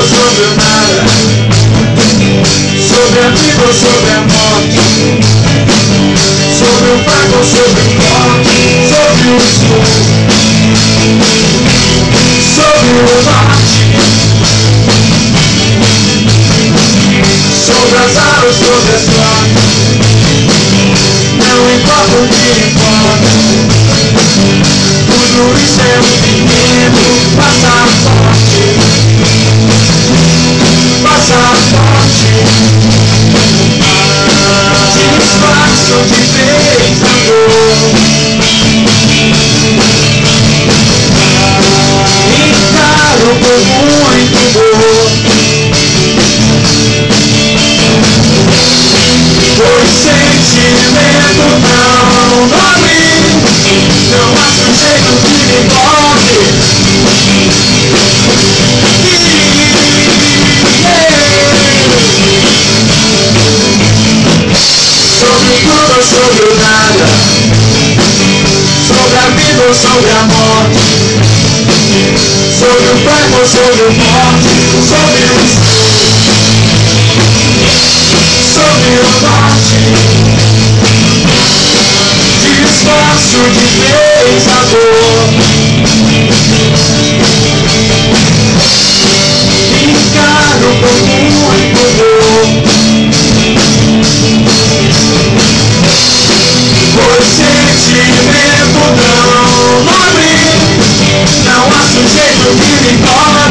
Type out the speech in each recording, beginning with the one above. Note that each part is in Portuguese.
sobre o nada Sobre a vida ou sobre a morte. Sobre o pago ou sobre o corte Sobre o sol, Sobre o norte Sobre as alas, sobre as flores Não importa o que importa. Tudo isso é o fim you. Sobre a vida ou sobre a morte. Sobre o ou sobre o forte Sobre o Sobre o norte Disfarço de vez a dor Encaro com muito dor Pois sentimento não Não há sujeito que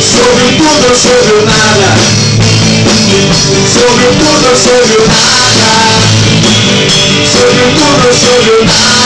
Sobre tudo, sobre nada. Sobre tudo, sobre nada. Sobre tudo, sobre nada.